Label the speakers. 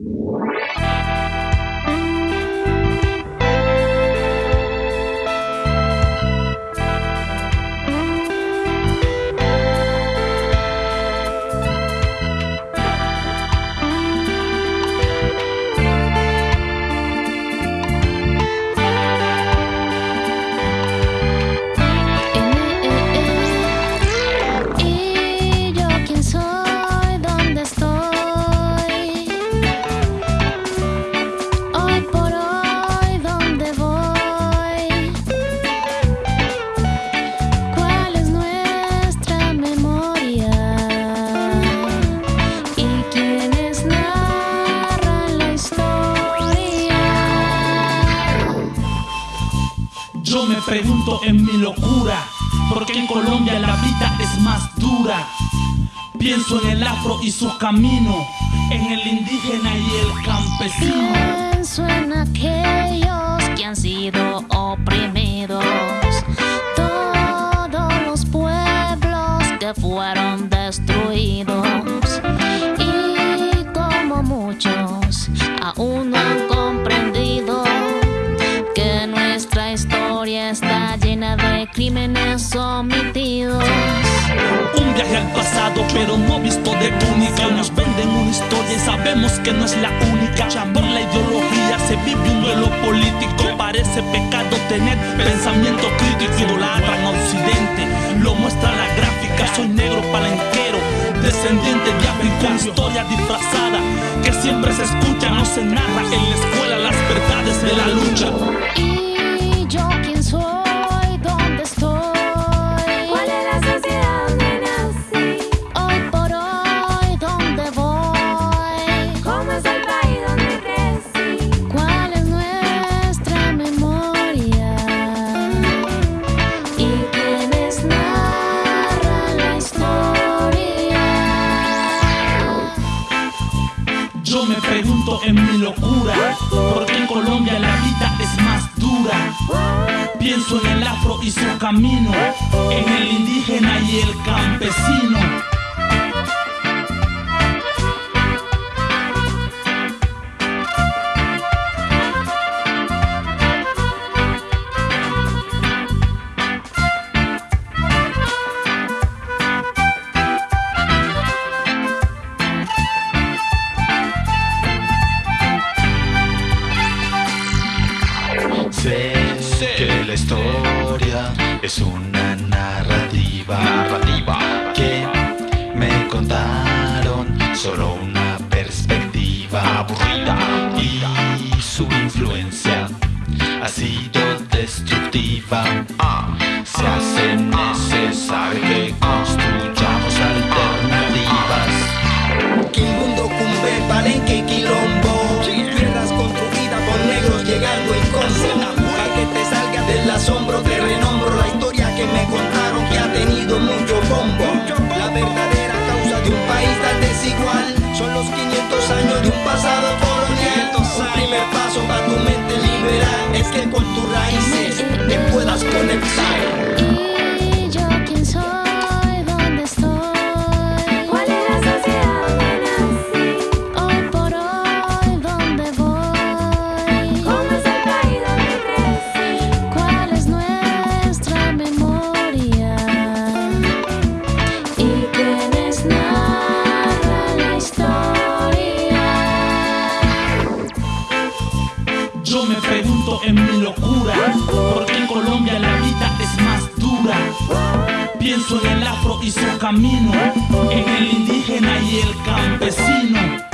Speaker 1: Música Yo me pregunto en mi locura, ¿por qué en Colombia la vida es más dura? Pienso en el afro y su camino, en el indígena y el campesino.
Speaker 2: Pienso en aquellos que han sido oprimidos, todos los pueblos que fueron destruidos
Speaker 1: pero no visto de túnica. Nos venden una historia y sabemos que no es la única. Por la ideología se vive un duelo político. Parece pecado tener pensamiento crítico. Idolatran a Occidente, lo muestra la gráfica. Soy negro palenquero, descendiente de África. Historia disfrazada que siempre se escucha, no se narra en la escuela las verdades de la lucha. Pregunto en mi locura, ¿por qué en Colombia la vida es más dura? Pienso en el afro y su camino, en el indígena y el campesino.
Speaker 3: Sé, que la historia es una narrativa, narrativa. que me contaron solo una perspectiva aburrida. Y su influencia ha sido destructiva. Ah, se hace necesario que construyamos
Speaker 1: Yo me pregunto en mi locura, ¿por qué en Colombia la vida es más dura? Pienso en el afro y su camino, en el indígena y el campesino.